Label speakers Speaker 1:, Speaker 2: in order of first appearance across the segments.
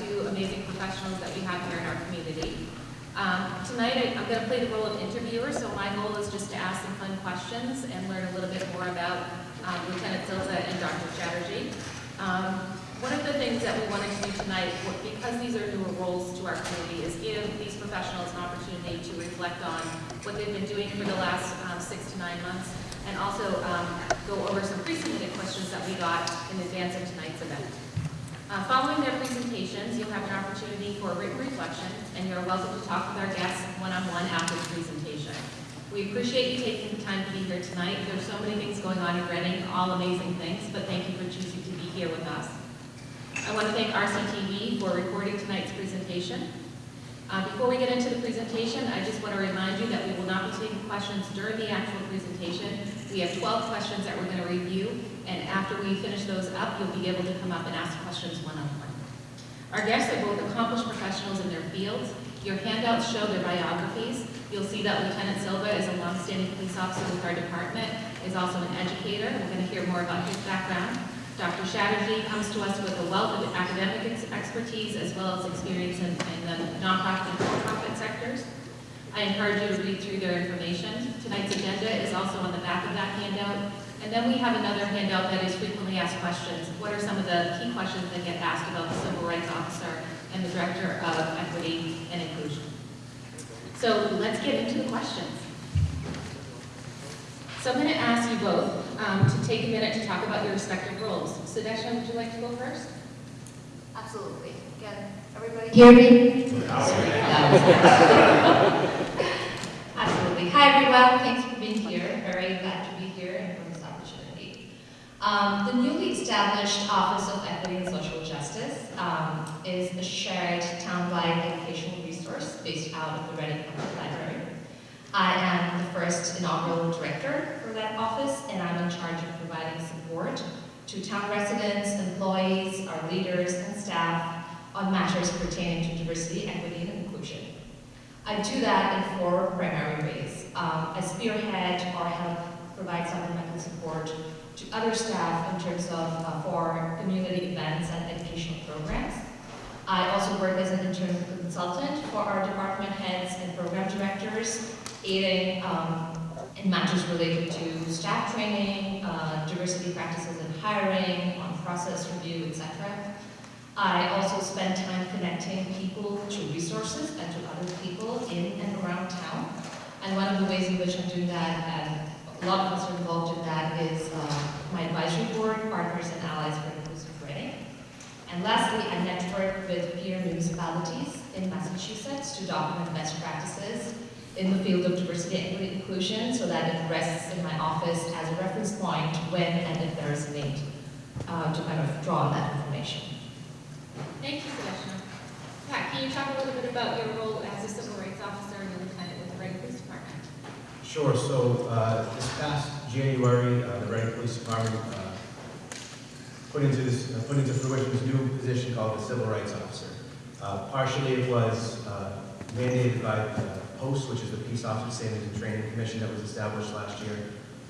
Speaker 1: two amazing professionals that we have here in our community. Um, tonight, I, am going to play the role of interviewer, so my goal is just to ask some fun questions and learn a little bit more about um, Lieutenant Silva and Dr. Chatterjee. Um, one of the things that we wanted to do tonight, because these are newer roles to our community, is give these professionals an opportunity to reflect on what they've been doing for the last um, six to nine months, and also um, go over some pre-submitted questions that we got in advance of tonight's event. Uh, following their presentations, you'll have an opportunity for written reflection, and you're welcome to talk with our guests one-on-one after the presentation. We appreciate you taking the time to be here tonight. There's so many things going on in Reading, all amazing things, but thank you for choosing to be here with us. I want to thank RCTV for recording tonight's presentation. Uh, before we get into the presentation, I just want to remind you that we will not be taking questions during the actual presentation. We have 12 questions that we're going to review, and after we finish those up, you'll be able to come up and ask questions one-on-one. -on -one. Our guests are both accomplished professionals in their fields. Your handouts show their biographies. You'll see that Lieutenant Silva is a longstanding police officer with our department, is also an educator. We're going to hear more about his background. Dr. Chatterjee comes to us with a wealth of academic ex expertise as well as experience in, in the nonprofit and for-profit sectors. I encourage you to read through their information. Tonight's agenda is also on the back of that handout, and then we have another handout that is frequently asked questions. What are some of the key questions that get asked about the Civil Rights Officer and the Director of Equity and Inclusion? So let's get into the questions. So I'm going to ask you both um, to take a minute to talk about your respective roles. Sudeshna, would you like to go first?
Speaker 2: Absolutely. Again, everybody hear me? Absolutely. Hi, everyone. Thanks for being here. Very glad to be here and for this opportunity. Um, the newly established Office of Equity and Social Justice um, is a shared town-wide educational resource based out of the Reading Public Library. I am the first inaugural director for that office, and I'm in charge of providing support to town residents, employees, our leaders, and staff on matters pertaining to diversity, equity, and inclusion. I do that in four primary ways. Um, I spearhead or help provide supplemental support to other staff in terms of uh, for community events and educational programs. I also work as an intern consultant for our department heads and program directors, aiding um, in matters related to staff training, uh, diversity practices in hiring, on process review, etc. I also spend time connecting people to resources and to other people in and around town. And one of the ways in which I'm doing that, and a lot of us are involved in that, is uh, my advisory board, Partners and Allies for Inclusive Reading. And lastly, I network with peer municipalities in Massachusetts to document best practices in the field of diversity, equity, inclusion so that it rests in my office as a reference point when and if there is a need uh, to kind of draw on that information.
Speaker 1: Thank you, Sudeshna. Pat, can you talk a little bit about your role as a civil rights officer and a lieutenant with the Reading Police Department?
Speaker 3: Sure. So uh, this past January, uh, the Reading Police Department uh, put into this uh, put into fruition this new position called the Civil Rights Officer. Uh, partially, it was uh, mandated by the POST, which is the Peace Officer Standards and Training Commission that was established last year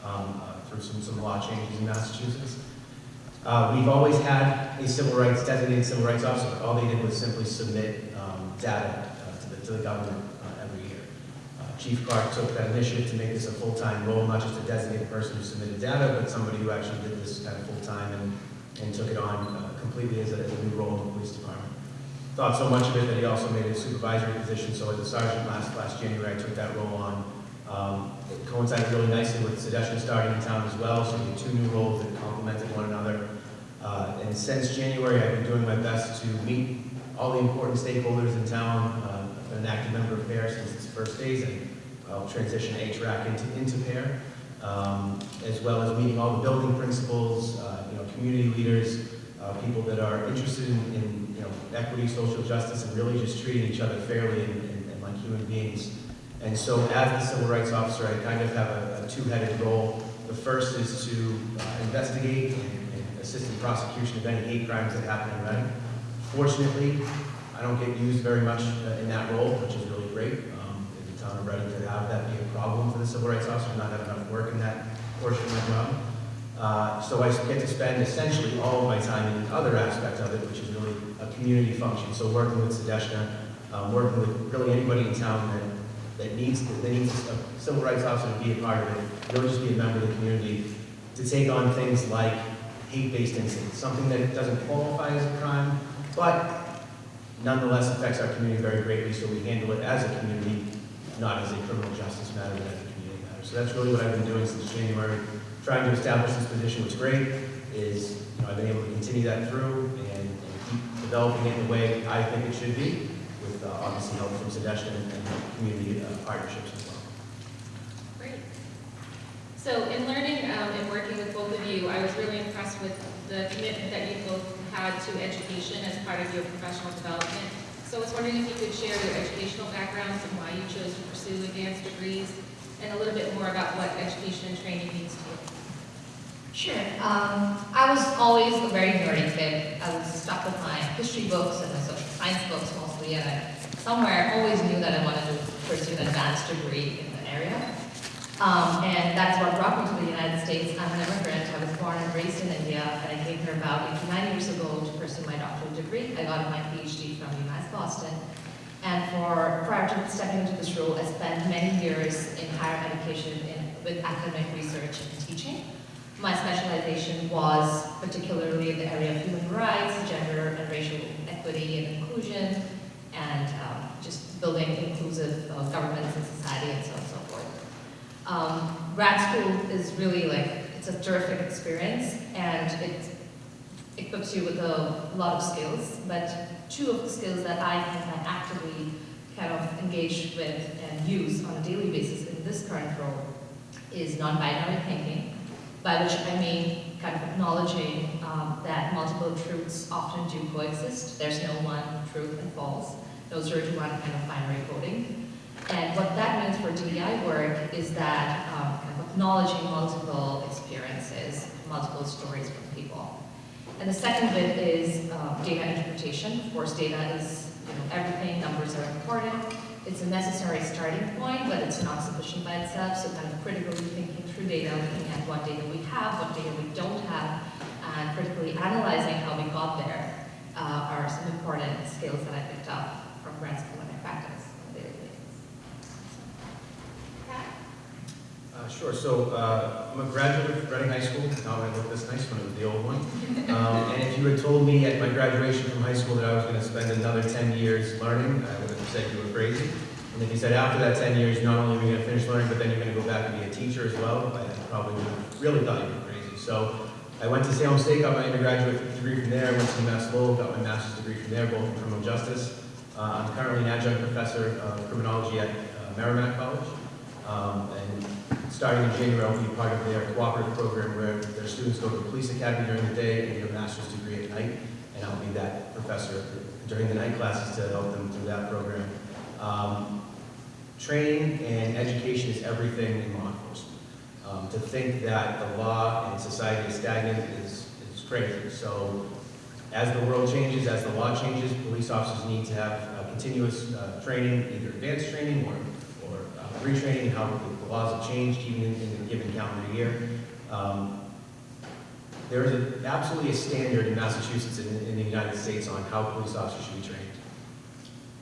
Speaker 3: um, through some some law changes in Massachusetts. We've always had a civil rights, designated civil rights officer. All they did was simply submit um, data to, the, to the government uh, every year. Uh, Chief Clark took that initiative to make this a full-time role, not just a designated person who submitted data, but somebody who actually did this kind of full-time and, and took it on uh, completely as a, as a new role in the police department. Thought so much of it that he also made it a supervisory position, so as a sergeant last, last January, I took that role on. Um, it coincided really nicely with Sudeshna starting in town as well, so we had two new roles that complemented one another. Uh, and since January, I've been doing my best to meet all the important stakeholders in town. Uh, I've been an active member of PAIR since its first days, and I'll transition HRAC into, into PAIR, um, as well as meeting all the building principals, uh, you know, community leaders, uh, people that are interested in, in, you know, equity, social justice, and really just treating each other fairly and, and, and like human beings. And so as the civil rights officer, I kind of have a, a two-headed role. The first is to uh, investigate and, and assist in prosecution of any hate crimes that happen in Reading. Fortunately, I don't get used very much uh, in that role, which is really great. Town of Reading to have that be a problem for the civil rights officer, not have enough work in that portion of my job. Uh, So I get to spend essentially all of my time in the other aspect of it, which is really a community function. So working with Sudeshna, um, working with really anybody in town that, that needs, that needs a civil rights officer to be a part of it, don't just be a member of the community, to take on things like hate-based incidents, something that doesn't qualify as a crime, but nonetheless affects our community very greatly, so we handle it as a community, not as a criminal justice matter, but as a community matter. So that's really what I've been doing since January, trying to establish this position. What's great is, you know, I've been able to continue that through and, and keep developing it the way I think it should be, with uh, obviously help from Sudeshna and, and community uh, partnerships as well.
Speaker 1: Great. So in learning um, and working with both of you, I was really impressed with the commitment that you both had to education as part of your professional development. So I was wondering if you could share your educational backgrounds and why you chose to pursue advanced degrees, and a little bit more about what education and training means to you.
Speaker 2: Sure. Um, I was always a very nerdy kid. I was stuck with my history books and my social science books mostly, and I somewhere always knew that I wanted to pursue an advanced degree in the area. Um, and that's what brought me to the United States. I'm an immigrant. I was born and raised in India, and I came here about 89 years ago to pursue my doctoral degree. I got my PhD from UMass Boston. And for prior to stepping into this role, I spent many years in higher education in, with academic research and teaching. My specialization was particularly in the area of human rights, gender and racial equity and inclusion, and um, just building inclusive uh, governments and society and so on. Um, grad school is really like, it's a terrific experience and it equips you with a lot of skills, but two of the skills that I I actively kind of engage with and use on a daily basis in this current role is non-binary thinking, by which I mean kind of acknowledging um, that multiple truths often do coexist. There's no one truth and false, Those are to one kind of binary coding. And what that means for DEI work is that um, acknowledging multiple experiences, multiple stories from people. And the second bit is um, data interpretation. Of course, data is you know, everything, numbers are important. It's a necessary starting point, but it's not sufficient by itself. So kind of critically thinking through data, looking at what data we have, what data we don't have, and critically analyzing how we got there uh, are some important skills that I picked up from grad school and I practice on a daily basis.
Speaker 1: Pat?
Speaker 3: Uh, Sure, so uh, I'm a graduate of Reading High School, now I look this nice one, it the old one. Um, And if you had told me at my graduation from high school that I was going to spend another 10 years learning, I would have said you were crazy. And if you said after that 10 years, not only are you going to finish learning, but then you're going to go back and be a teacher as well, I probably would have really thought you were crazy. So I went to Salem State, got my undergraduate degree from there, I went to Mass Lowell, got my master's degree from there, both in criminal justice. Uh, I'm currently an adjunct professor of criminology at uh, Merrimack College. Um, And starting in January, I'll be part of their cooperative program where their students go to the police academy during the day and get a master's degree at night. And I'll be that professor during the night classes to help them through that program. Um, Training and education is everything in law enforcement. Um, To think that the law and society is stagnant is, is crazy. So as the world changes, as the law changes, police officers need to have uh, continuous uh, training, either advanced training or, retraining, how the laws have changed even in, a given calendar year. Um, There is a- absolutely a standard in Massachusetts and in the United States on how police officers should be trained.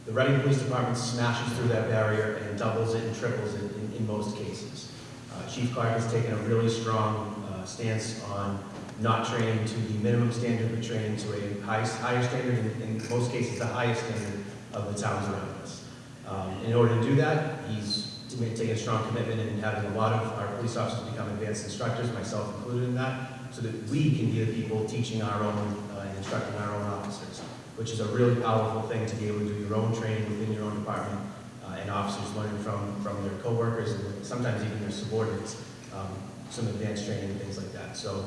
Speaker 3: The Reading Police Department smashes through that barrier and doubles it and triples it in, in most cases. Uh, Chief Clark has taken a really strong uh, stance on not training to the minimum standard, but training to a high, higher standard, in, in most cases, the highest standard of the towns around us. Um, in order to do that, he's taken a strong commitment in having a lot of our police officers become advanced instructors, myself included in that, so that we can be the people teaching our own uh, and instructing our own officers, which is a really powerful thing to be able to do your own training within your own department, uh, and officers learning from, from their coworkers and sometimes even their subordinates, um, some advanced training and things like that. So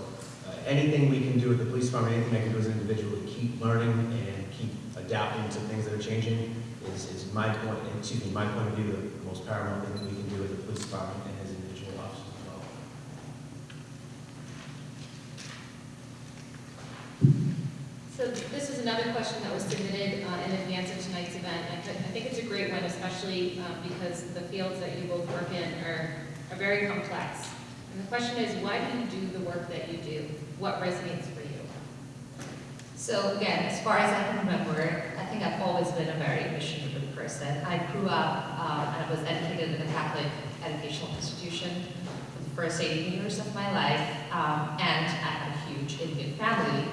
Speaker 3: uh, anything we can do at the police department, anything I can do as an individual to keep learning and keep adapting to things that are changing is, is my point, excuse me, my point of view, the most paramount thing that we can do as a police department and as individual officers as well.
Speaker 1: So this is another question that was submitted uh, in advance of tonight's event. I thi- I think it's a great one, especially uh, because the fields that you both work in are, are very complex. And the question is, why do you do the work that you do? What resonates for you?
Speaker 2: So again, as far as I can remember, I think I've always been a very mission-driven person. I grew up, um, and I was educated in a Catholic educational institution for the first 18 years of my life, um, and I have a huge Indian family.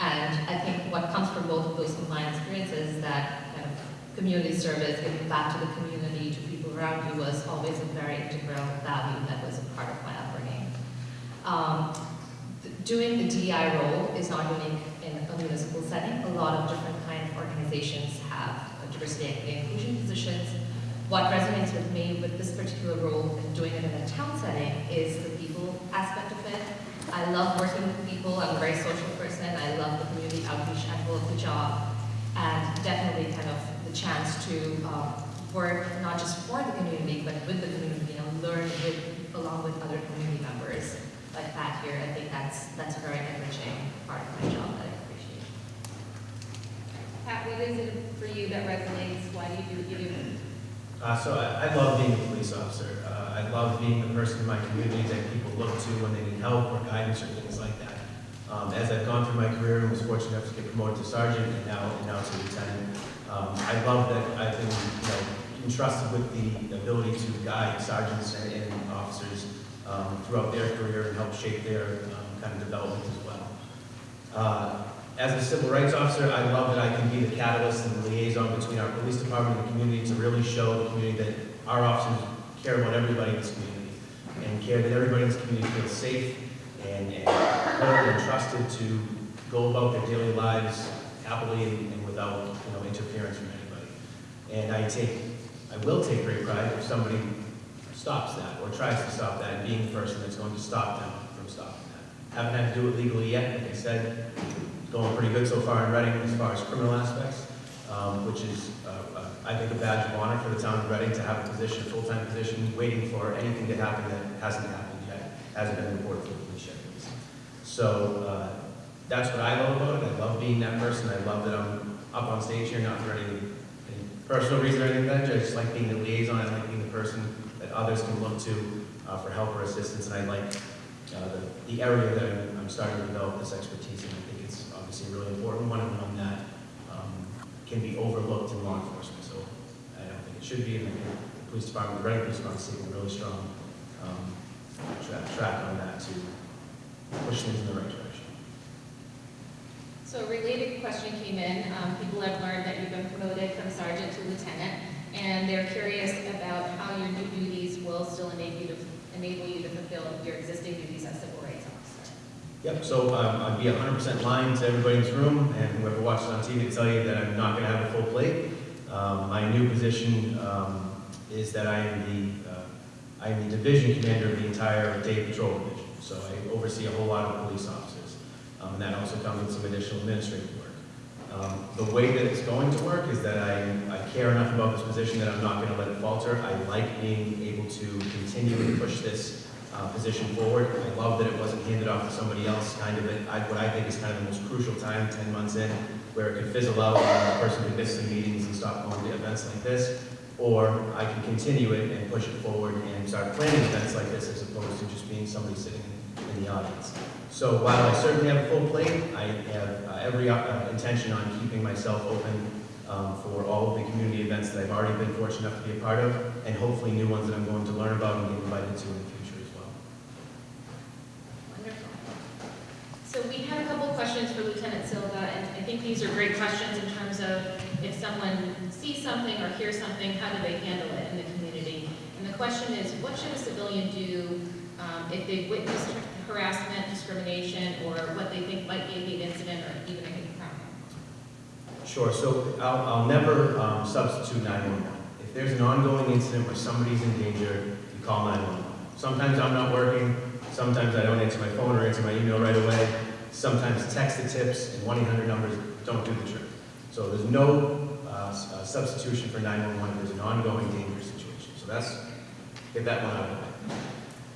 Speaker 2: And I think what comes from both of those combined experiences is that kind of community service, giving back to the community, to people around you was always a very integral value that was a part of my upbringing. Um, doing the DI role is not unique in a municipal setting. A lot of different organizations have diversity, equity, and inclusion positions. What resonates with me with this particular role and doing it in a town setting is the people aspect of it. I love working with people. I'm a very social person. I love the community outreach angle of the job, and definitely kind of the chance to um, work not just for the community, but with the community and learn with along with other community members like that here. I think that's that's a very enriching part of my job.
Speaker 1: Pat, what is it for you that resonates? Why do you do what you do?
Speaker 3: Uh, so I, I love being a police officer. Uh, I love being the person in my community that people look to when they need help or guidance or things like that. Um, as I've gone through my career and was fortunate enough to get promoted to sergeant and now, and now to lieutenant, um, I love that I've been, you know, entrusted with the ability to guide sergeants and, and officers um, throughout their career and help shape their um, kind of development as well. Uh, as a civil rights officer, I love that I can be the catalyst and the liaison between our police department and the community to really show the community that our officers care about everybody in this community and care that everybody in this community feels safe and, and and trusted to go about their daily lives happily and, and without, you know, interference from anybody. And I take, I will take great pride if somebody stops that or tries to stop that and being the person that's going to stop them from stopping that. Haven't had to do it legally yet, like I said, going pretty good so far in Reading as far as criminal aspects, um, which is, uh, uh, I think, a badge of honor for the town of Reading to have a position, a full-time position, waiting for anything to happen that hasn't happened yet, hasn't been reported to the police. So uh, that's what I love about it. I love being that person. I love that I'm up on stage here, not for any, any personal reason or anything like that. I just like being the liaison. I like being the person that others can look to uh, for help or assistance. And I like uh, the, the area that I'm starting to develop this expertise in. I think it's obviously really important one and one that um, can be overlooked in law enforcement. So I don't think it should be. And I think the police department, the Reading Police Department, is taking a really strong um, track, track on that to push things in the right direction.
Speaker 1: So a related question came in. Um, people have learned that you've been promoted from sergeant to lieutenant, and they're curious about how your new duties will still enable you to, enable you to fulfill your existing duties as.
Speaker 3: Yep, so um, I'd be hundred percent lying to everybody in this room and whoever watches on TV to tell you that I'm not gonna have a full plate. Um, My new position um, is that I am the, uh, I am the division commander of the entire day patrol division. So I oversee a whole lot of police officers. Um, And that also comes with some additional administrative work. Um, The way that it's going to work is that I, I care enough about this position that I'm not gonna let it falter. I like being able to continue to push this uh, position forward. I love that it wasn't handed off to somebody else, kind of at what I think is kind of the most crucial time, 10 months in, where it could fizzle out and the person could miss some meetings and stop going to events like this. Or I can continue it and push it forward and start planning events like this as opposed to just being somebody sitting in the audience. So while I certainly have a full plate, I have uh, every uh, intention on keeping myself open um, for all of the community events that I've already been fortunate enough to be a part of, and hopefully new ones that I'm going to learn about and get invited to in the future as well.
Speaker 1: Wonderful. So we had a couple questions for Lieutenant Silva, and I think these are great questions in terms of if someone sees something or hears something, how do they handle it in the community? And the question is, what should a civilian do um, if they've witnessed harassment, discrimination, or what they think might be a hate incident or even a hate crime?
Speaker 3: Sure, so I'll, I'll never um, substitute 911. If there's an ongoing incident where somebody's in danger, you call 911. Sometimes I'm not working, sometimes I don't answer my phone or answer my email right away. Sometimes text the tips and 1-800 numbers don't do the trick. So there's no uh, uh, substitution for 911 if there's an ongoing dangerous situation. So that's, get that one out of the way.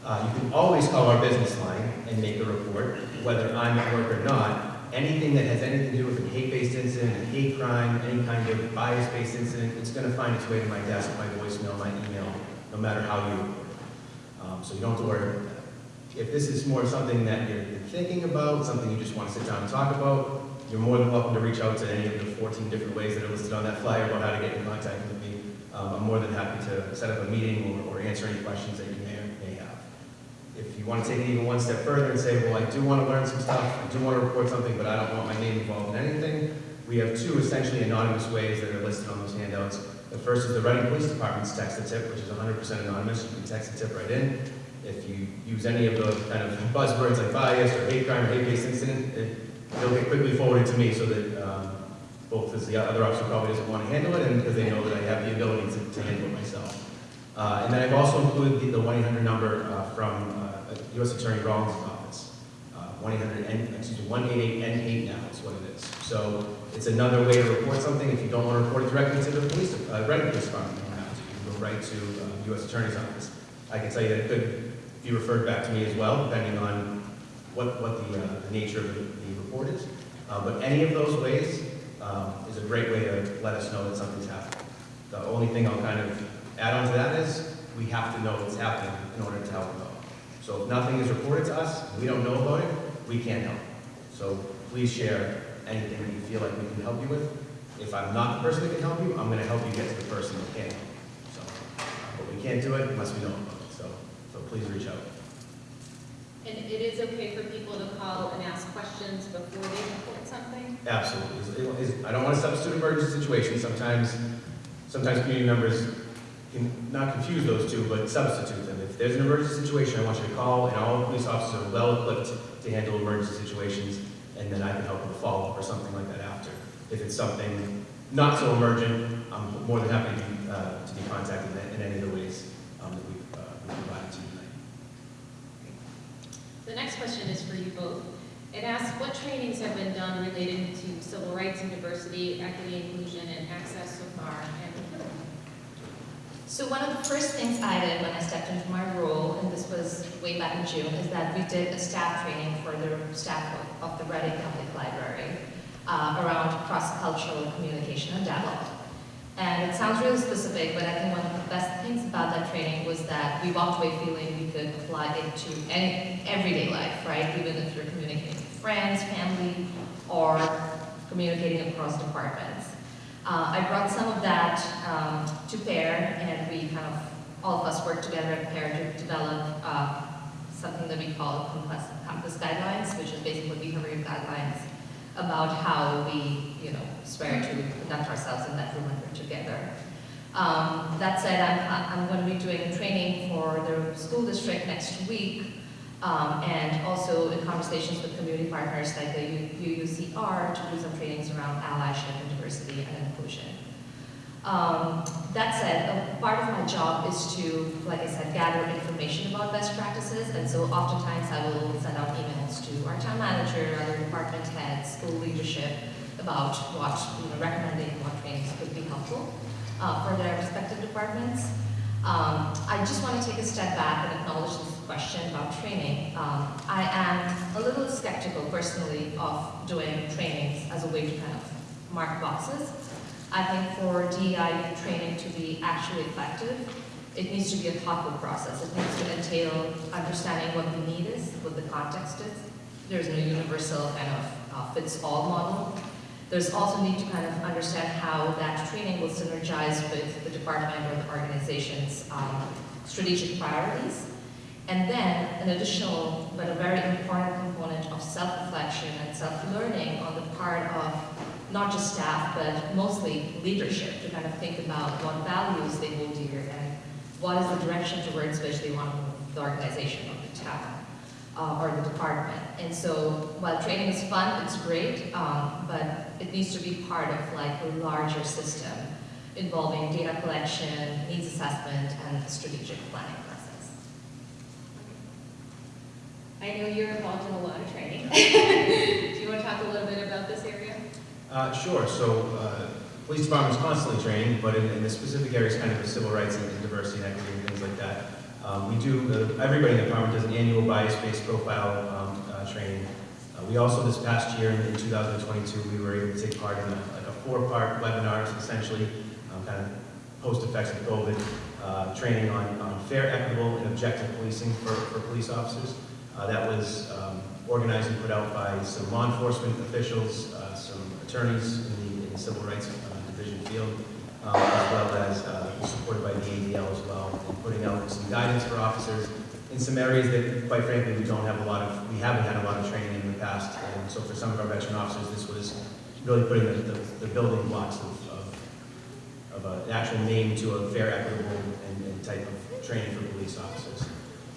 Speaker 3: Uh, You can always call our business line and make a report, whether I'm at work or not. Anything that has anything to do with a hate-based incident, a hate crime, any kind of bias-based incident, it's gonna find its way to my desk, my voicemail, my email, no matter how you report. Um, So you don't have to worry about that. If this is more something that you're thinking about, something you just want to sit down and talk about, you're more than welcome to reach out to any of the 14 different ways that are listed on that flyer about how to get in contact with me. Um, I'm more than happy to set up a meeting or, or answer any questions that you may may have. If you want to take it even one step further and say, well, I do want to learn some stuff, I do want to report something, but I don't want my name involved in anything, we have two essentially anonymous ways that are listed on those handouts. The first is the Reading Police Department's text a tip, which is 100% anonymous. You can text a tip right in. If you use any of the kind of buzzwords like bias or hate crime or hate-based incident, it, it'll get quickly forwarded to me so that um, both as the other officer probably doesn't want to handle it and because they know that I have the ability to, to handle it myself. Uh, and then I've also included the, the 1-800 number uh, from uh, U.S. Attorney Rollins' office. Uh, 1-800, excuse me, 188N8 now is what it is. So it's another way to report something. If you don't want to report it directly to the police, uh, Reading Police Department, you don't have to. You can go right to uh, U.S. Attorney's office. I can tell you that it could be referred back to me as well, depending on what, what the, uh, the nature of the, the report is. Uh, but any of those ways um, is a great way to let us know that something's happening. The only thing I'll kind of add on to that is we have to know what's happening in order to help them. So if nothing is reported to us, we don't know about it, we can't help. So please share anything that you feel like we can help you with. If I'm not the person that can help you, I'm going to help you get to the person that can. So, but we can't do it unless we know about it. So, so please reach out.
Speaker 1: And it is okay for people to call and ask questions before they report something?
Speaker 3: Absolutely. It's- it's- I don't want to substitute emergency situations. Sometimes, sometimes community members can not confuse those two, but substitute them. If there's an emergency situation, I want you to call, and all police officers are well equipped to handle emergency situations, and then I can help with a follow-up or something like that after. If it's something not so emergent, I'm more than happy to be, uh, to be contacted in- any of the ways um, that we've uh, we've provided to you tonight.
Speaker 1: The next question is for you both. It asks, what trainings have been done related to civil rights and diversity, equity, inclusion, and access so far?
Speaker 2: So one of the first things I did when I stepped into my role, and this was way back in June, is that we did a staff training for the staff of, of the Reading Public Library uh, around cross-cultural communication and dialogue. And it sounds really specific, but I think one of the best things about that training was that we walked away feeling we could apply it to any everyday life, right? Even if you're communicating with friends, family, or communicating across departments. Uh, I brought some of that um, to PAIR, and we kind of, all of us worked together at PAIR to develop uh, something that we call compass, compass guidelines, which is basically behavioral guidelines about how we, you know, swear to conduct ourselves in that room when we're together. Um, that said, I'm, I'm going to be doing training for the school district next week, um, and also in conversations with community partners like the UUCR to do some trainings around allyship and diversity and inclusion. Um, that said, a part of my job is to, like I said, gather information about best practices, and so oftentimes I will send out emails to our town manager, other department heads, school leadership about what, you know, recommending what trainings could be helpful uh, for their respective departments. Um, I just want to take a step back and acknowledge this question about training. Um, I am a little skeptical personally of doing trainings as a way to kind of mark boxes. I think for DEI training to be actually effective, it needs to be a thoughtful process. It needs to entail understanding what the need is, what the context is. There's no universal kind of uh, fits-all model. There's also need to kind of understand how that training will synergize with the department or the organization's um, strategic priorities. And then an additional, but a very important component of self-reflection and self-learning on the part of not just staff, but mostly leadership to kind of think about what values they hold dear and what is the direction towards which they want the organization or the town uh, or the department. And so while training is fun, it's great, um, but it needs to be part of like a larger system involving data collection, needs assessment, and strategic planning process.
Speaker 1: I know you're involved in a lot of training. Do you want to talk a little bit about this area?
Speaker 3: Uh, Sure, so, uh, police department's constantly training, but in, in the specific areas, kind of the civil rights and and diversity and equity and things like that. Um, we do, uh, everybody in the department does an annual bias-based profile, um, uh, training. Uh, we also, this past year, in two thousand and twenty-two, we were able to take part in a, like a four-part webinar, essentially, um, kind of post-effects of COVID, uh, training on, on fair, equitable, and objective policing for, for police officers. Uh, That was um, organized and put out by some law enforcement officials, uh, some attorneys in the- in the Civil Rights Division field, um, as well as uh, supported by the ADL as well, and putting out some guidance for officers in some areas that, quite frankly, we don't have a lot of, we haven't had a lot of training in the past. And so for some of our veteran officers, this was really putting the, the the building blocks of, of of an actual name to a fair, equitable, and, and type of training for police officers.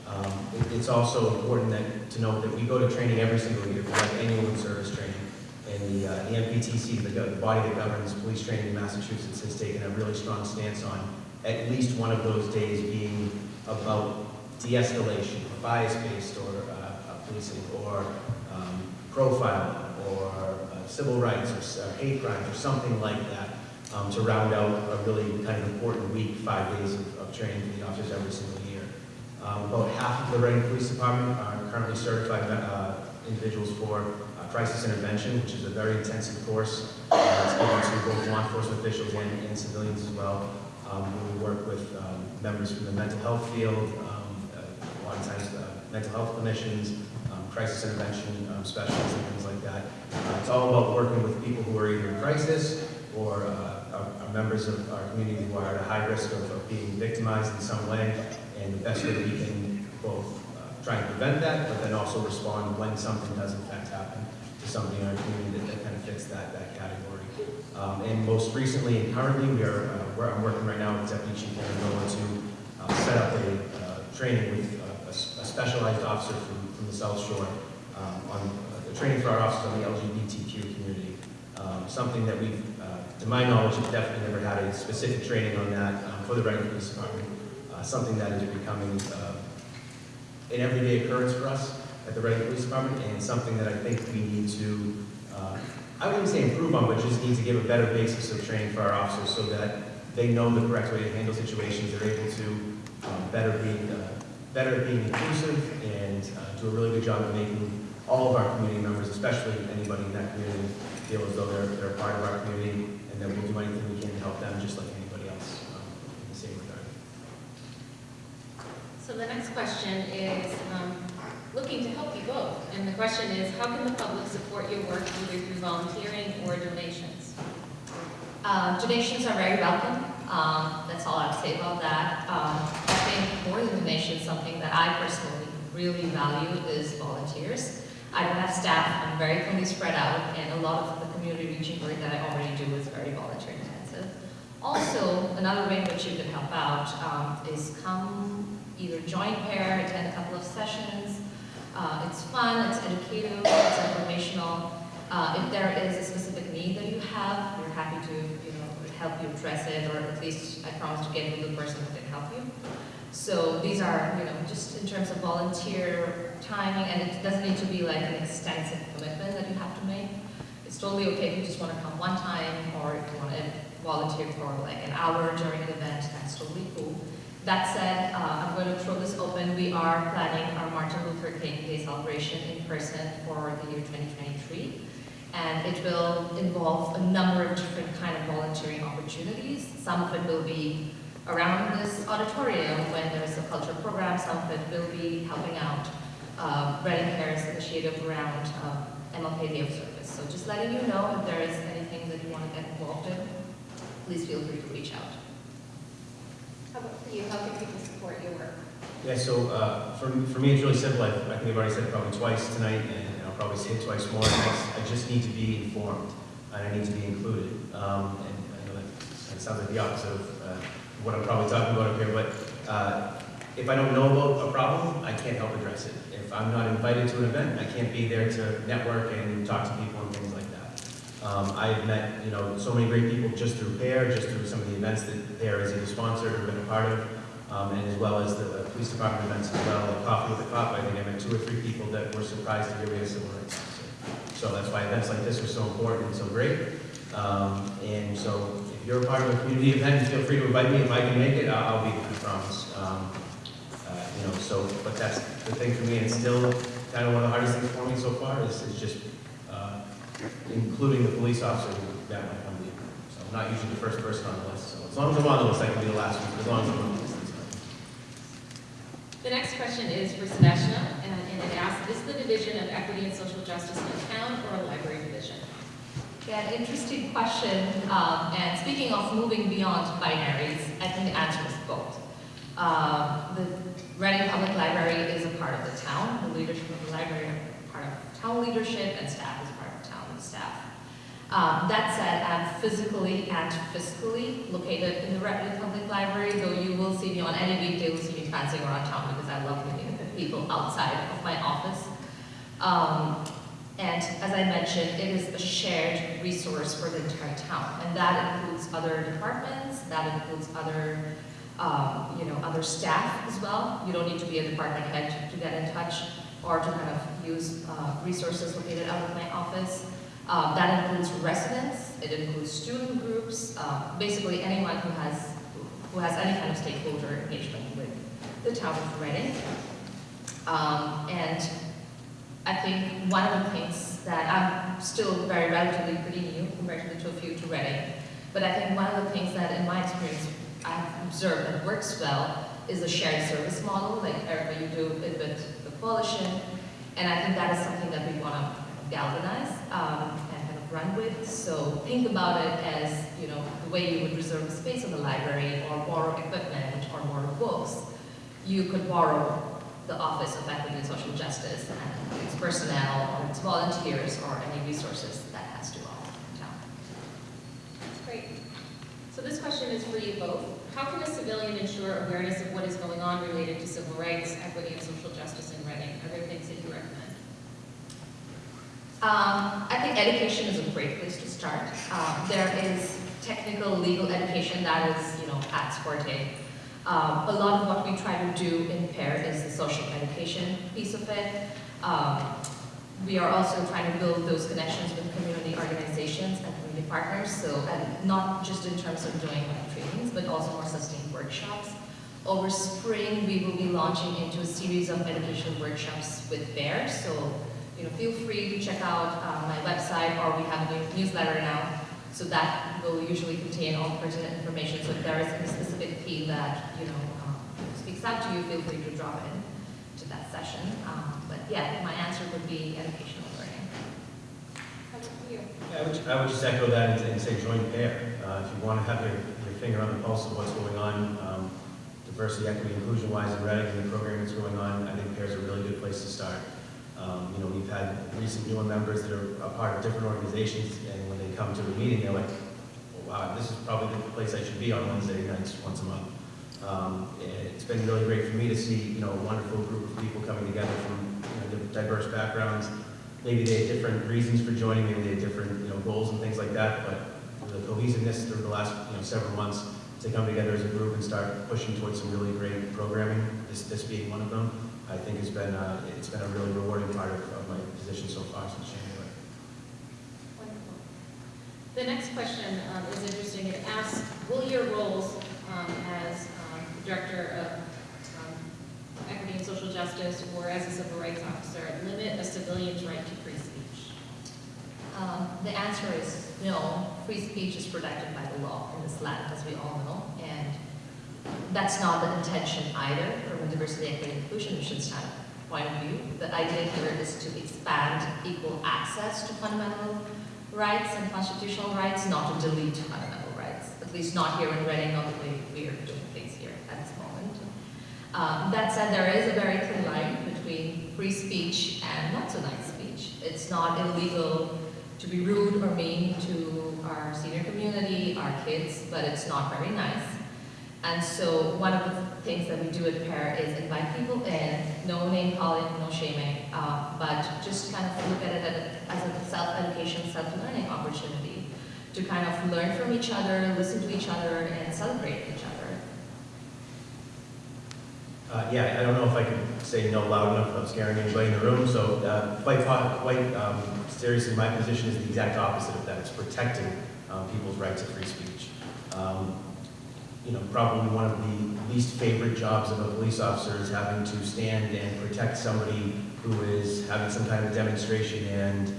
Speaker 3: Um, it- It's also important that, to note that we go to training every single year, we have annual in-service training. And the, uh, the MPTC, the, body that governs police training in Massachusetts, has taken a really strong stance on at least one of those days being about de-escalation, or bias-based, or uh, uh, policing, or um, profiling, or uh, civil rights, or hate crimes, or something like that, um, to round out a really kind of important week, five days of, of training for the officers every single year. Um, about half of the Reading Police Department are currently certified, uh, individuals for crisis intervention, which is a very intensive course. Uh, it's given to both law enforcement officials and, and civilians as well. Um, we work with, um, members from the mental health field, um, uh, a lot of times, uh, mental health clinicians, um, crisis intervention um, specialists and things like that. Uh, It's all about working with people who are either in crisis or uh, are are members of our community who are at a high risk of of being victimized in some way. And the best way we can both uh, try and prevent that, but then also respond when something does in fact happen somebody in our community that- that kind of fits that, that category. Um, And most recently and currently, we are, uh, I'm working right now with Deputy Chief Aaron to uh, set up a uh, training with uh, a a specialized officer from, from the South Shore um, on, uh, the training for our officers on the LGBTQ community. Um, Something that we've, uh, to my knowledge, have definitely never had a specific training on that um, for the Reading Police Department. Uh, Something that is becoming uh, an everyday occurrence for us at the Reading Police Department, and something that I think we need to, uh, I wouldn't say improve on, but just need to give a better basis of training for our officers so that they know the correct way to handle situations, they're able to um, better be, uh, better at being inclusive and uh, do a really good job of making all of our community members, especially anybody in that community, feel as though they're, they're a part of our community and that we'll do anything we can to help them just like anybody else um, in the same regard.
Speaker 1: So the next question is, looking to help you both. And the question is, how can the public support your work either through volunteering or donations?
Speaker 2: Uh, Donations are very welcome. Um, That's all I have to say about that. Um, I think more than donations, something that I personally really value is volunteers. I don't have staff, I'm very fully spread out, and a lot of the community reaching work that I already do is very volunteer intensive. Also, another way in which you can help out um, is come either join PAIR, attend a couple of sessions. Uh, It's fun, it's educative, it's informational. Uh, If there is a specific need that you have, we're happy to, you know, help you address it, or at least I promise to get with the person who can help you. So these are, you know, just in terms of volunteer timing, and it doesn't need to be like an extensive commitment that you have to make. It's totally okay if you just want to come one time, or if you want to volunteer for like an hour during an event, that's totally cool. That said, uh, I'm going to throw this open. We are planning our Martin Luther King Day celebration in person for the year 2023. And it will involve a number of different kind of volunteering opportunities. Some of it will be around this auditorium when there's a cultural program. Some of it will be helping out uh, Reading Cares initiative around um, MLK Day of Service. So just letting you know if there is anything that you want to get involved in, please feel free to reach out.
Speaker 1: How about for you, how can people support your work?
Speaker 3: Yeah, so uh, for, for me, it's really simple. I, I think I've already said it probably twice tonight, and I'll probably say it twice more. I just- I just need to be informed, and I need to be included. Um, And I know that sounds like the opposite of uh, what I'm probably talking about up here, but uh, if I don't know about a problem, I can't help address it. If I'm not invited to an event, I can't be there to network and talk to people and things. Um, I've met, you know, so many great people just through PAIR, just through some of the events that PAIR has either sponsored or been a part of, um, and as well as the uh, police department events as well, like Coffee with the Cop, I think I met two or three people that were surprised to hear we had rights officer. So that's why events like this are so important and so great. Um, and so if you're a part of a community event, feel free to invite me. If I can make it, I'll, I'll be there, I promise. Um, uh, you know, so, but that's the thing for me, and still kind of one of the hardest things for me so far is, is just, including the police officer who that might come to you. So I'm not usually the first person on the list, so as long as I'm on the list, I can be the last one, as long as I'm on the list.
Speaker 1: The next question is for Sebastian, and and it asks, is the Division of Equity and Social Justice in a town or a library division?
Speaker 2: Yeah, interesting question. Um, and speaking of moving beyond binaries, I think the answer is both. Um, the Reading Public Library is a part of the town. The leadership of the library are part of town leadership, and staff is part of town staff. Um, that said, I'm physically and fiscally located in the Reading Public Library, though you will see me on any weekday, you'll me prancing around town because I love meeting people outside of my office. Um, and as I mentioned, it is a shared resource for the entire town, and that includes other departments, that includes other, um, you know, other staff as well. You don't need to be a department head to get in touch or to kind of use uh, resources located out of my office. Um, that includes residents, it includes student groups, uh, basically anyone who has who has any kind of stakeholder engagement with the town of Reading. Um, and I think one of the things that I'm still very relatively pretty new compared to a few to Reading, but I think one of the things that in my experience I've observed that works well is a shared service model, like Erica, you do it with the coalition, and I think that is something that we want to galvanize um, and kind of run with. So think about it as, you know, the way you would reserve space in the library or borrow equipment or borrow books. You could borrow the Office of Equity and Social Justice and its personnel or its volunteers or any resources that has to offer in town.
Speaker 1: Great. So this question is for you both. How can a civilian ensure awareness of what is going on related to civil rights, equity, and social justice in Reading? Are there things that you recommend?
Speaker 2: Um, I think education is a great place to start. Um, there is technical legal education that is, you know, Pat's forte. Um, a lot of what we try to do in PAIR is the social education piece of it. Um, we are also trying to build those connections with community organizations and community partners, so and not just in terms of doing trainings, but also more sustained workshops. Over spring, we will be launching into a series of education workshops with PAIR, so you know, feel free to check out um, my website, or we have a new newsletter now, so that will usually contain all pertinent information. So if there is a specific theme that, you know, um, speaks out to you, feel free to drop in to that session. Um, But yeah, my answer would be educational learning.
Speaker 1: How about you?
Speaker 3: I would, I would just echo that and- and say join PAIR. Uh, If you want to have your, your finger on the pulse of what's going on, um, diversity, equity, inclusion wise in Reading and the program that's going on, I think PAIR is a really good place to start. Um, You know, we've had recent newer members that are a part of different organizations, and when they come to a meeting, they're like, "Oh, wow, this is probably the place I should be on Wednesday nights, once a month. Um, It's been really great for me to see, you know, a wonderful group of people coming together from, you know, diverse backgrounds. Maybe they had different reasons for joining, maybe they had different, you know, goals and things like that, but the cohesiveness through the last, you know, several months to come together as a group and start pushing towards some really great programming, this, this being one of them, I think has been, uh, it's been a really rewarding part of, of my position so far since January.
Speaker 1: Wonderful. The next question um, is interesting. It asks, will your roles um, as um, Director of um, Equity and Social Justice or as a Civil Rights Officer limit a civilian's right to free speech?
Speaker 2: Um, The answer is no. Free speech is protected by the law in this land, as we all know, and that's not the intention either from a diversity, equity, and inclusion mission point of view. The idea here is to expand equal access to fundamental rights and constitutional rights, not to delete fundamental rights, at least not here in Reading, not the way we are doing things here at this moment. Um, that said, there is a very thin line between free speech and not so nice speech. It's not illegal to be rude or mean to our senior community, our kids, but it's not very nice. And so one of the things that we do at PAIR is invite people in, no name calling, no shaming, uh, but just kind of look at it as a self-education, self-learning opportunity to kind of learn from each other, listen to each other, and celebrate each other.
Speaker 3: Uh, yeah, I don't know if I could say no loud enough without scaring anybody in the room, so, uh, quite, quite, um, seriously, my position is the exact opposite of that, it's protecting, um, people's rights to free speech. Um, you know, probably one of the least favorite jobs of a police officer is having to stand and protect somebody who is having some kind of demonstration and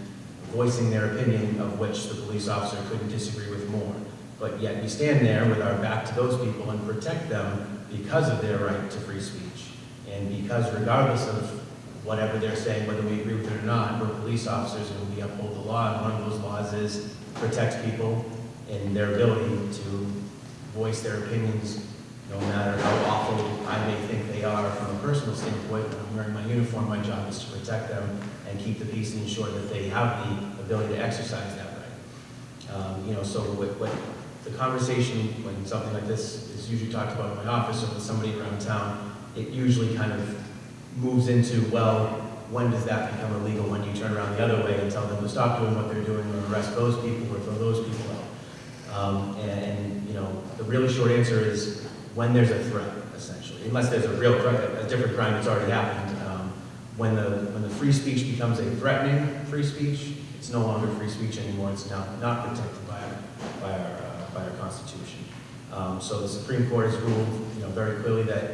Speaker 3: voicing their opinion of which the police officer couldn't disagree with more. But yet we stand there with our back to those people and protect them because of their right to free speech. And because regardless of whatever they're saying, whether we agree with it or not, we're police officers and we uphold the law, and one of those laws is protect people and their ability to voice their opinions, no matter how awful I may think they are from a personal standpoint. When I'm wearing my uniform, my job is to protect them and keep the peace and ensure that they have the ability to exercise that right. Um, You know, so what, what, the conversation, when something like this is usually talked about in my office or with somebody around town, it usually kind of moves into, well, when does that become illegal? When you turn around the other way and tell them to stop doing what they're doing or arrest those people or throw those people out? Um, and, and, you know, the really short answer is when there's a threat, essentially, unless there's a real, cri- a different crime that's already happened. Um, When the, when the free speech becomes a threatening free speech, it's no longer free speech anymore, it's now not protected by, our- by our, uh, by our Constitution. Um, so the Supreme Court has ruled, you know, very clearly that,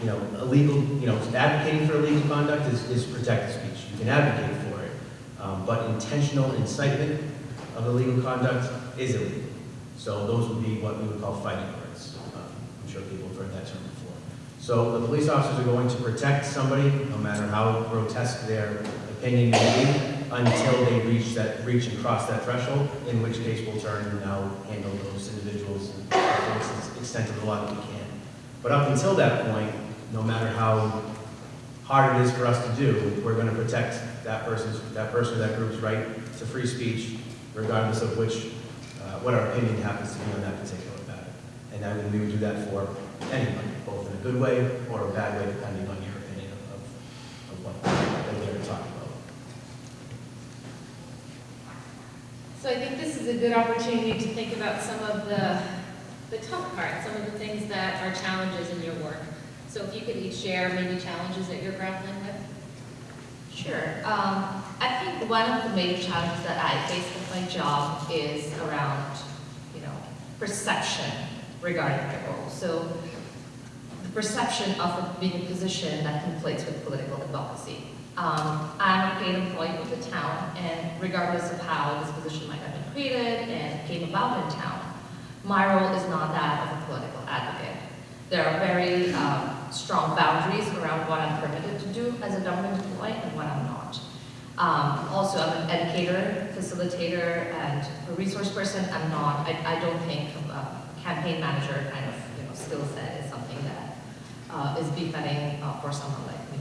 Speaker 3: you know, illegal, you know, advocating for illegal conduct is, is protected speech. You can advocate for it, um, but intentional incitement of illegal conduct is illegal. So those would be what we would call fighting words. Um, I'm sure people have heard that term before. So the police officers are going to protect somebody, no matter how grotesque their opinion may be, until they reach that, reach and cross that threshold, in which case we'll turn and now handle those individuals to the extent of the law that we can. But up until that point, no matter how hard it is for us to do, we're going to protect that person's, that person or that group's right to free speech, regardless of which, uh, what our opinion happens to be on that particular matter. And then we would do that for anyone, both in a good way or a bad way, depending on your opinion of, of what they're talking about.
Speaker 1: So I think this is a good opportunity to think about some of the, the tough parts, some of the things that are challenges in your work. So if you could each share maybe challenges that you're grappling with?
Speaker 2: Sure. Um, I think one of the major challenges that I face with my job is around, you know, perception regarding my role. So the perception of being a position that conflicts with political advocacy. Um, I'm a paid employee of the town, and regardless of how this position might have been created and came about in town, my role is not that of a political advocate. There are very um, strong boundaries around what I'm permitted to do as a government employee and what I'm not. Um, also, I'm an educator, facilitator, and a resource person. I'm not. I, I don't think a campaign manager kind of you know skill set is something that uh, is befitting uh, for someone like me.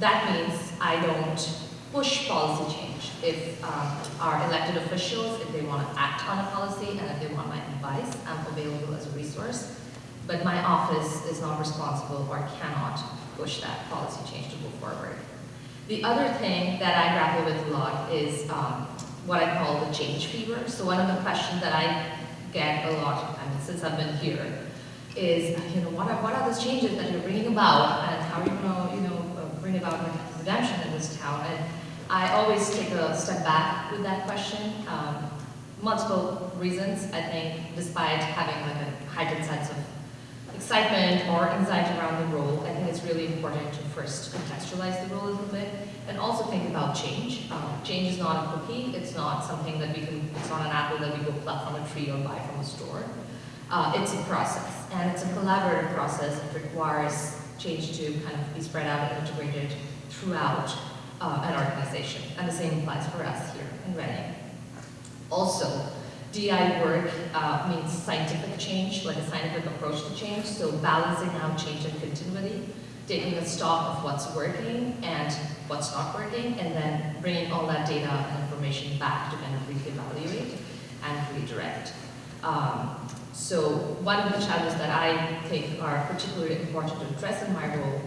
Speaker 2: That means I don't push policy change. If um, our elected officials, if they want to act on a policy and if they want my advice, I'm available as a resource. But my office is not responsible or cannot push that policy change to move forward. The other thing that I grapple with a lot is um, what I call the change fever. So one of the questions that I get a lot, I mean, since I've been here, is, you know, what are, what are those changes that you're bringing about and how are you going to, you know, uh, bring about redemption in this town? And I always take a step back with that question. Um, multiple reasons, I think, despite having like a heightened sense of excitement or anxiety around the role, it's really important to first contextualize the role a little bit and also think about change. Um, change is not a cookie. It's not something that we can, it's not an apple that we go pluck from a tree or buy from a store. Uh, it's a process, and it's a collaborative process that requires change to kind of be spread out and integrated throughout uh, an organization. And the same applies for us here in Reading. Also, DI work uh, means scientific change, like a scientific approach to change, so balancing out change and continuity, taking a stock of what's working and what's not working, and then bringing all that data and information back to kind of reevaluate and redirect. Um, so one of the challenges that I think are particularly important to address in my role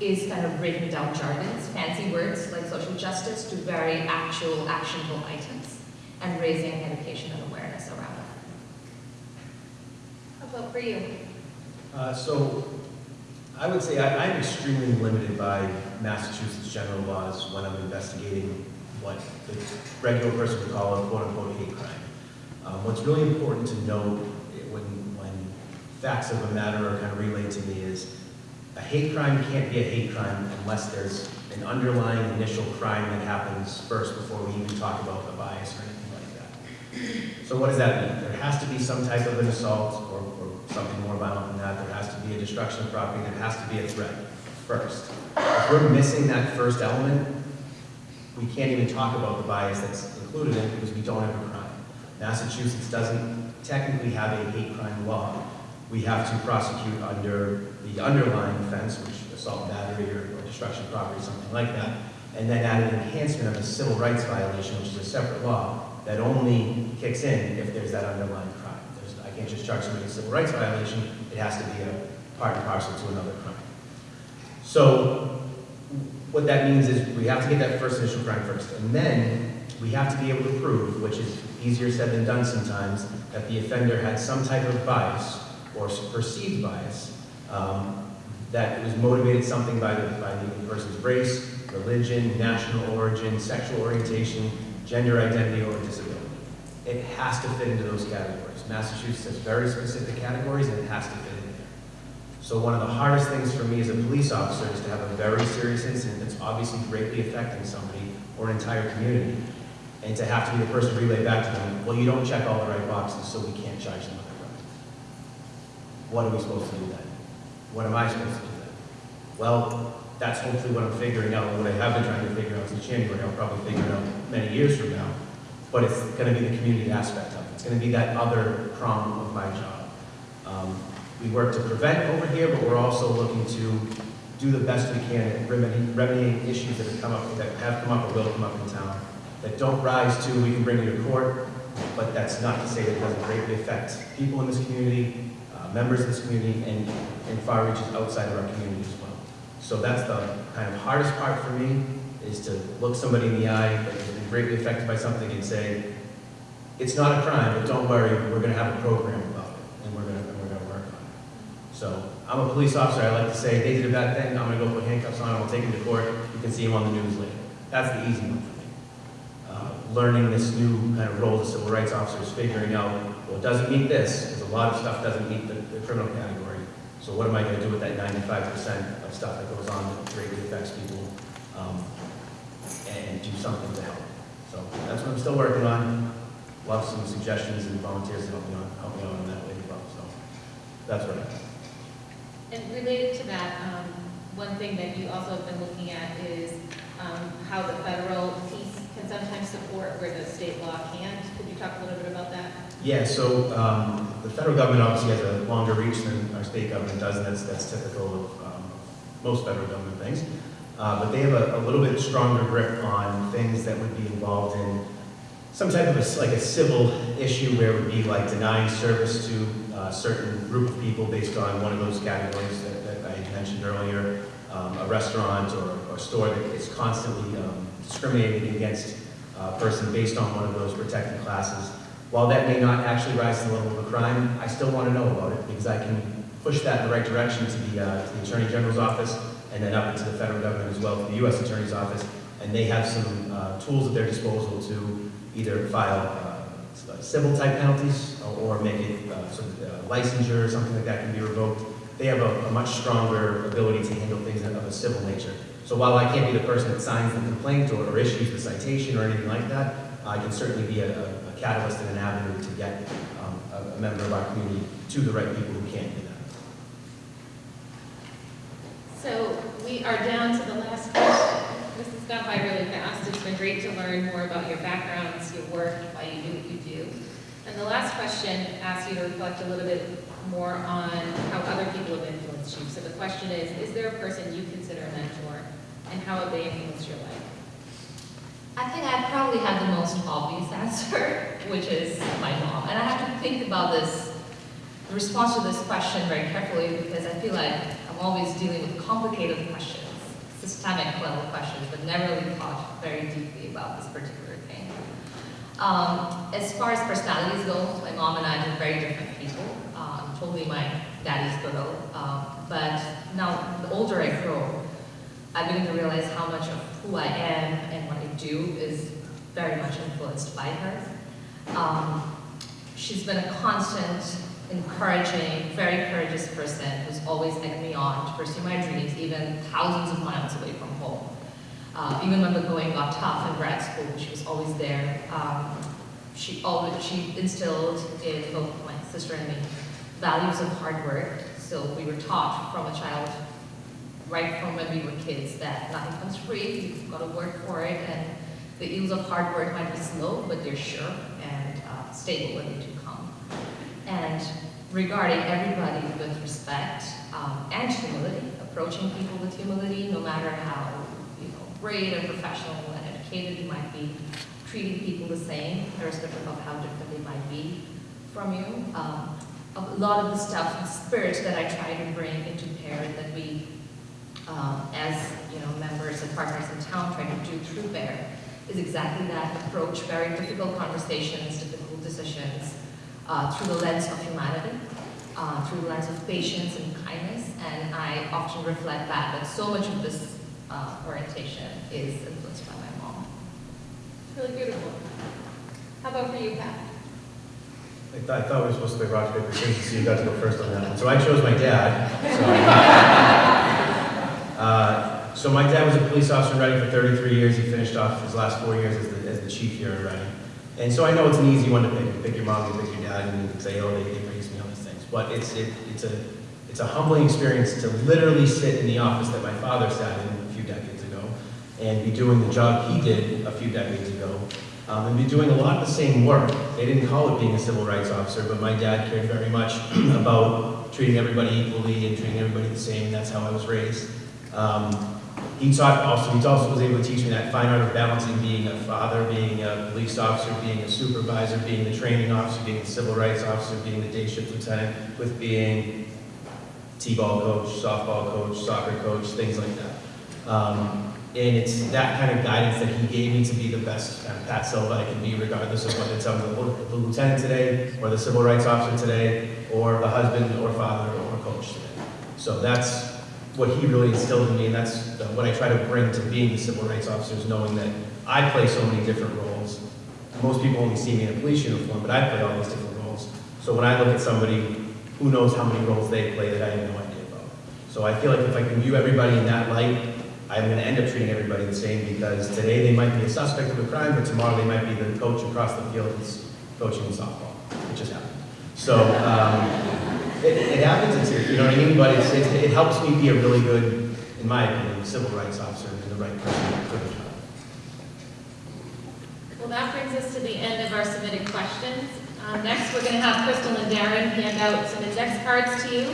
Speaker 2: is kind of breaking down jargons, fancy words like social justice to very actual actionable items and raising education and awareness around it.
Speaker 1: How about for you?
Speaker 3: Uh, So I would say I- I'm extremely limited by Massachusetts general laws when I'm investigating what the regular person would call a quote-unquote hate crime. Um, What's really important to note when, when facts of a matter are kind of relayed to me is a hate crime can't be a hate crime unless there's an underlying initial crime that happens first before we even talk about the bias or anything like that. So what does that mean? There has to be some type of an assault or something more violent than that. There has to be a destruction of property. There has to be a threat. first. If we're missing that first element, we can't even talk about the bias that's included in it because we don't have a crime. Massachusetts doesn't technically have a hate crime law. We have to prosecute under the underlying offense, which assault battery or or destruction of property, something like that, and then add an enhancement of a civil rights violation, which is a separate law, that only kicks in if there's that underlying can't just charge somebody a civil rights violation, it has to be a part and parcel to another crime. So what that means is we have to get that first initial crime first, and then we have to be able to prove, which is easier said than done sometimes, that the offender had some type of bias or perceived bias, um, that was motivated something by the, by the person's race, religion, national origin, sexual orientation, gender identity, or disability. It has to fit into those categories. Massachusetts has very specific categories, and it has to fit in there. So one of the hardest things for me as a police officer is to have a very serious incident that's obviously greatly affecting somebody or an entire community, and to have to be the person to relay back to them, well, you don't check all the right boxes, so we can't charge them with a crime. What are we supposed to do then? What am I supposed to do then? Well, that's hopefully what I'm figuring out, what I have been trying to figure out since January, I'll probably figure it out many years from now. But it's gonna be the community aspect it's gonna be that other prong of my job. Um, We work to prevent over here, but we're also looking to do the best we can at remedy- remedying issues that have come up, that have come up or will come up in town, that don't rise to, we can bring you to court, but that's not to say that it doesn't greatly affect people in this community, uh, members of this community, and, and far reaches outside of our community as well. So that's the kind of hardest part for me, is to look somebody in the eye that has been greatly affected by something and say, it's not a crime, but don't worry, we're gonna have a program about it, and we're gonna, we're gonna work on it. So, I'm a police officer, I like to say, they did a bad thing, I'm gonna go put handcuffs on them, I'll take them to court, you can see him on the news later. That's the easy one for me. Uh, Learning this new kind of role as civil rights officers, figuring out, well, it doesn't meet this, because a lot of stuff doesn't meet the, the criminal category. So what am I gonna do with that ninety-five percent of stuff that goes on that greatly affects people, um, and do something to help? So that's what I'm still working on. Love some suggestions and volunteers to help me on, help me out on that way as well, so that's what I got.
Speaker 1: And related to that, um, one thing that you also have been looking at is um, how the federal piece can sometimes support where the state law can't. Could you talk a little bit about that?
Speaker 3: Yeah, so um, the federal government obviously has a longer reach than our state government does, and that's, that's typical of um, most federal government things. Uh, But they have a, a little bit stronger grip on things that would be involved in some type of a, like a civil issue where it would be like denying service to a certain group of people based on one of those categories that, that I mentioned earlier, um, a restaurant or, or store that is constantly um, discriminating against a person based on one of those protected classes. While that may not actually rise to the level of a crime, I still want to know about it because I can push that in the right direction to the, uh, to the Attorney General's office and then up into the federal government as well, to the U.S. Attorney's office. And they have some uh, tools at their disposal to either file uh, civil type penalties or or make it uh, sort of uh, licensure or something like that can be revoked. They have a, a much stronger ability to handle things of a civil nature. So while I can't be the person that signs the complaint or, or issues the citation or anything like that, I can certainly be a, a- catalyst and an avenue to get um, a, a member of our community to the right people who can't do that.
Speaker 1: So we are down to the last. This has gone by really fast. It's been great to learn more about your backgrounds, your work, why you do what you do. And the last question asks you to reflect a little bit more on how other people have influenced you. So the question is, is there a person you consider a mentor, and how have they influenced your life?
Speaker 2: I think I probably have the most obvious answer, which is my mom. And I have to think about this, the response to this question very carefully because I feel like I'm always dealing with complicated questions, systemic level questions, but never really thought very deeply about this particular thing. Um, as far as personalities go, my mom and I are very different people. Um, totally my daddy's girl. Um, but now, the older I grow, I begin to realize how much of who I am and what I do is very much influenced by her. Um, she's been a constant, encouraging, very courageous person who's always egged me on to pursue my dreams, even thousands of miles away from home. Uh, even when the going got tough in grad school, she was always there. Um, she always she instilled in both my sister and me values of hard work. So we were taught from a child right from when we were kids, that nothing comes free, you've got to work for it, and the yields of hard work might be slow, but they're sure and uh, stable when they do. And regarding everybody with respect um, and humility, approaching people with humility, no matter how, you know, great and professional and educated you might be, treating people the same, irrespective of how different they might be from you. Um, a lot of the stuff, the spirit that I try to bring into PAIR that we, um, as, you know, members and partners in town try to do through PAIR is exactly that, approach very difficult conversations, difficult decisions, uh, through the lens of humanity, uh, through the lens of patience and kindness, and I often reflect that, that so much of this uh, orientation is influenced by my mom.
Speaker 1: It's really beautiful. How about for you, Pat?
Speaker 3: I thought, I thought we were supposed to play rock, paper, scissors, so you got to go first on that one. So I chose my dad. So, uh, so my dad was a police officer in Reading for 33 years. He finished off his last four years as the, as the chief here in Reading. And so I know it's an easy one to pick. You pick your mom, you pick your dad, and you say, oh, they, they raised me, all these things. But it's, it, it's, a, it's a humbling experience to literally sit in the office that my father sat in a few decades ago and be doing the job he did a few decades ago um, and be doing a lot of the same work. They didn't call it being a civil rights officer, but my dad cared very much about treating everybody equally and treating everybody the same. That's how I was raised. Um, he taught also, he also was able to teach me that fine art of balancing being a father, being a police officer, being a supervisor, being the training officer, being a civil rights officer, being the day shift lieutenant, with being T-ball coach, softball coach, soccer coach, things like that. Um, and it's that kind of guidance that he gave me to be the best kind of Pat Silva I can be, regardless of whether it's I'm the, the lieutenant today, or the civil rights officer today, or the husband, or father, or coach today. So that's what he really instilled in me, and that's what I try to bring to being the civil rights officer, is knowing that I play so many different roles. Most people only see me in a police uniform, but I play all these different roles. So when I look at somebody, who knows how many roles they play that I have no idea about. So I feel like if I can view everybody in that light, I'm gonna end up treating everybody the same, because today they might be a suspect of a crime, but tomorrow they might be the coach across the field who's coaching softball, which just happened. So, um, it, it happens, it's, you know what I mean, but it's, it, it helps me be a really good, in my opinion, civil rights officer and the right person for the job.
Speaker 1: Well, that brings us to the end of our submitted questions. Um, Next, we're going to have Crystal and Darren hand out some index cards to you,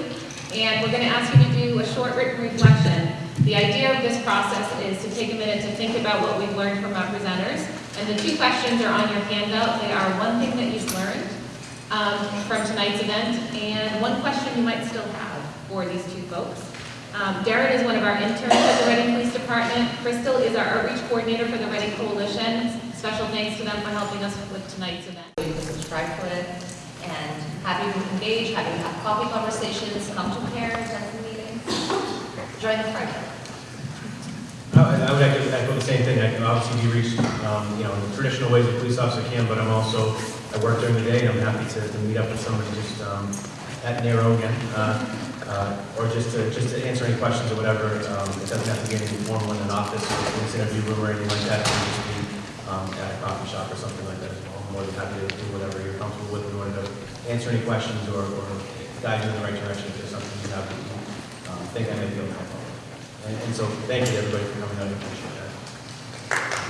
Speaker 1: and we're going to ask you to do a short written reflection. The idea of this process is to take a minute to think about what we've learned from our presenters, and the two questions are on your handout. They are one thing that you've learned um, from tonight's event, and one question you might still have for these two folks. Um, Darren is one of our interns at the Reading Police Department. Crystal is our outreach coordinator for the Reading Coalition. Special thanks to them for helping us with tonight's event.
Speaker 2: You can subscribe to it, and happy to engage, happy to have coffee conversations, come to PAIR, attend the meetings, join the project.
Speaker 3: I would- I echo echo the same thing, I can obviously be reached, um, you know, in the traditional ways a police officer can, but I'm also, I work during the day, and I'm happy to, to meet up with somebody just, um, at Narrow again, uh, uh, or just to, just to answer any questions or whatever, um, it doesn't have to be anything formal in an office, or a police interview room or anything like that, it can just be, um, at a coffee shop or something like that as well, I'm more than happy to do whatever you're comfortable with. In order to answer any questions or, or guide you in the right direction if there's something you have that you, um, think I may be able to help. And, and so, thank you, everybody, for coming out, I appreciate that.